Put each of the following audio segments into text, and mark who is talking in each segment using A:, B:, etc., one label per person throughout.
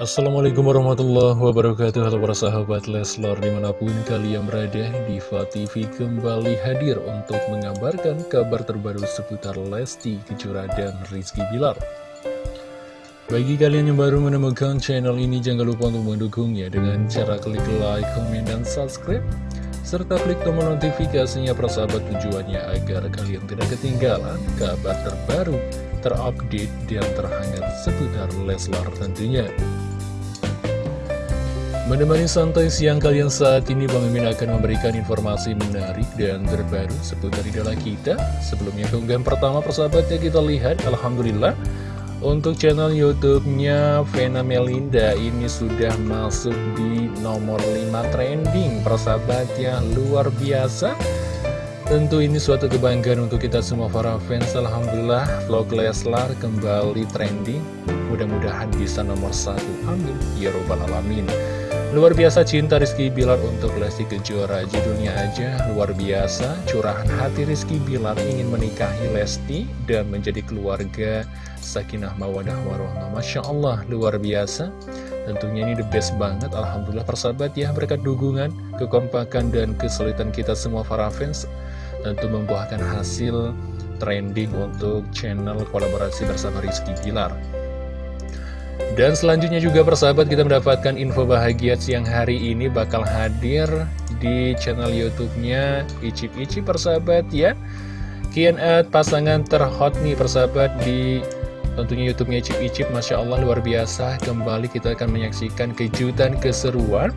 A: Assalamualaikum warahmatullahi wabarakatuh. Halo para sahabat Leslar di mana pun kalian berada Diva TV kembali hadir untuk mengabarkan kabar terbaru seputar Lesti Kejora dan Rizky Bilar. Bagi kalian yang baru menemukan channel ini jangan lupa untuk mendukungnya dengan cara klik like, komen, dan subscribe serta klik tombol notifikasinya persahabat tujuannya agar kalian tidak ketinggalan kabar terbaru terupdate dan terhangat seputar Leslar tentunya Menemani santai siang kalian saat ini Bang Mimin akan memberikan informasi menarik dan terbaru seputar idola kita. Sebelumnya keunggahan pertama persahabatnya kita lihat Alhamdulillah Untuk channel youtube-nya Vena Melinda ini sudah masuk di nomor 5 trending. Persahabatnya luar biasa Tentu ini suatu kebanggaan untuk kita semua para fans. Alhamdulillah vlog Leslar kembali trending. Mudah-mudahan bisa nomor satu. Amin. Ya Robbal Alamin. Luar biasa cinta Rizky Bilar untuk Lesti Kejora. Judulnya aja luar biasa. Curahan hati Rizky Bilar ingin menikahi Lesti Dan menjadi keluarga Sakinah Mawadah Warohmah. Masya Allah luar biasa. Tentunya ini the best banget. Alhamdulillah persahabat ya berkat dukungan Kekompakan dan kesulitan kita semua para fans Tentu membuahkan hasil trending untuk channel kolaborasi bersama Rizky Bilar dan selanjutnya juga persahabat kita mendapatkan info bahagia siang hari ini bakal hadir di channel YouTube-nya Icip Icip persahabat ya. Kian pasangan terhot nih persahabat di tentunya YouTube-nya Icip Icip Masya Allah luar biasa. Kembali kita akan menyaksikan kejutan keseruan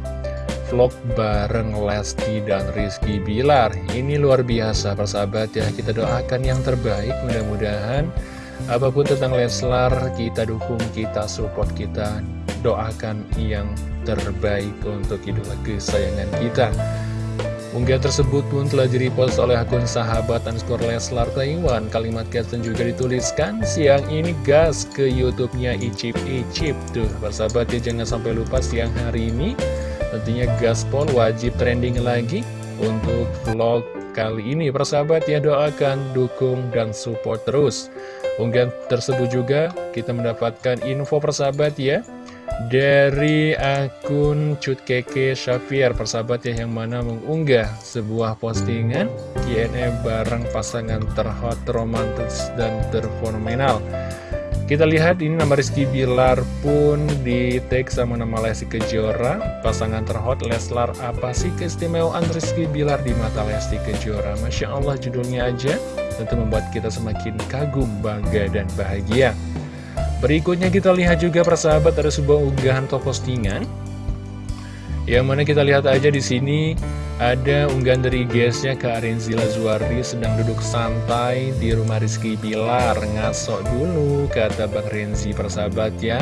A: vlog bareng Lesti dan Rizky Bilar. Ini luar biasa persahabat ya. Kita doakan yang terbaik mudah-mudahan Apa pun tentang Leslar, kita dukung, kita support, kita doakan yang terbaik untuk idola kesayangan kita. Unggahan tersebut pun telah direpost oleh akun sahabat underscore Leslar Taiwan. Kalimat caption juga dituliskan, siang ini gas ke YouTube-nya Icip Icip. Tuh, persahabat ya jangan sampai lupa siang hari ini. Tentunya gaspol wajib trending lagi untuk vlog kali ini. Persahabat ya doakan, dukung, dan support terus. Unggahan tersebut juga kita mendapatkan info persahabat ya dari akun Cut Keke Syafir persahabat ya yang mana mengunggah sebuah postingan Q&A bareng pasangan terhot, romantis, dan terfenomenal kita lihat ini nama Rizky Bilar pun di tag sama nama Lesti Kejora. Pasangan terhot Leslar apa sih keistimewaan Rizky Bilar di mata Lesti Kejora? Masya Allah judulnya aja tentu membuat kita semakin kagum, bangga, dan bahagia. Berikutnya kita lihat juga persahabat ada sebuah unggahan atau postingan yang mana kita lihat aja di sini ada unggahan dari guysnya ke Arenzila Zuardi sedang duduk santai di rumah Rizky Pilar ngasok dulu kata Bang Renzi persahabat ya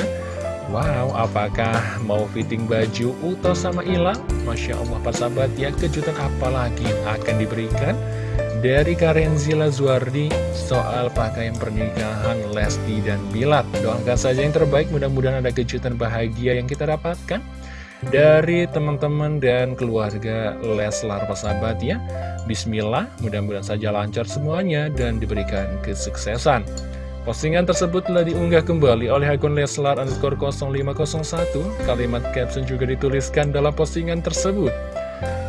A: Wow, apakah mau fitting baju Uto sama Ila? Masya Allah persahabat ya, kejutan apa lagi yang akan diberikan? dari Karenzila Zuardi soal pakaian pernikahan Lesti dan Bilat. Doakan saja yang terbaik, mudah-mudahan ada kejutan bahagia yang kita dapatkan dari teman-teman dan keluarga Leslar persahabat ya. Bismillah, mudah-mudahan saja lancar semuanya dan diberikan kesuksesan. Postingan tersebut telah diunggah kembali oleh akun Leslar underscore 0501. Kalimat caption juga dituliskan dalam postingan tersebut.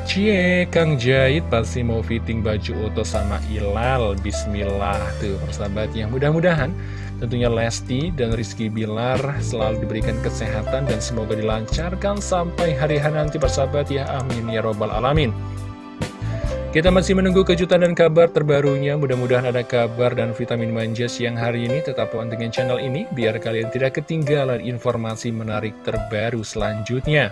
A: Cie, Kang Jahit pasti mau fitting baju Uto sama Ilal Bismillah tuh persahabat yang mudah-mudahan tentunya Lesti dan Rizky Bilar selalu diberikan kesehatan dan semoga dilancarkan sampai hari hari nanti persahabat ya. Amin ya robbal alamin. Kita masih menunggu kejutan dan kabar terbarunya. Mudah-mudahan ada kabar dan vitamin manja siang hari ini. Tetap pantengin channel ini Biar kalian tidak ketinggalan informasi menarik terbaru selanjutnya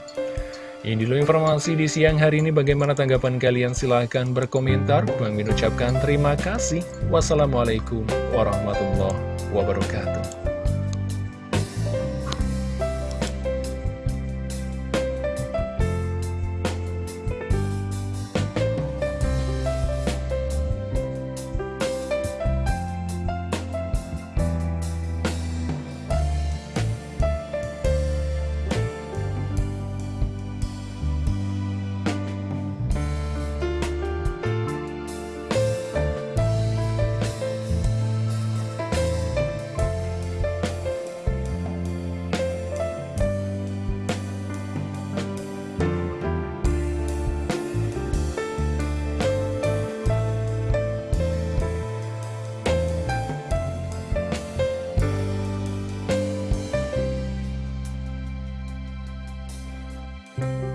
A: ini dulu informasi di siang hari ini. Bagaimana tanggapan kalian? Silahkan berkomentar. Bang Min ucapkan terima kasih. Wassalamualaikum warahmatullahi wabarakatuh. Bye.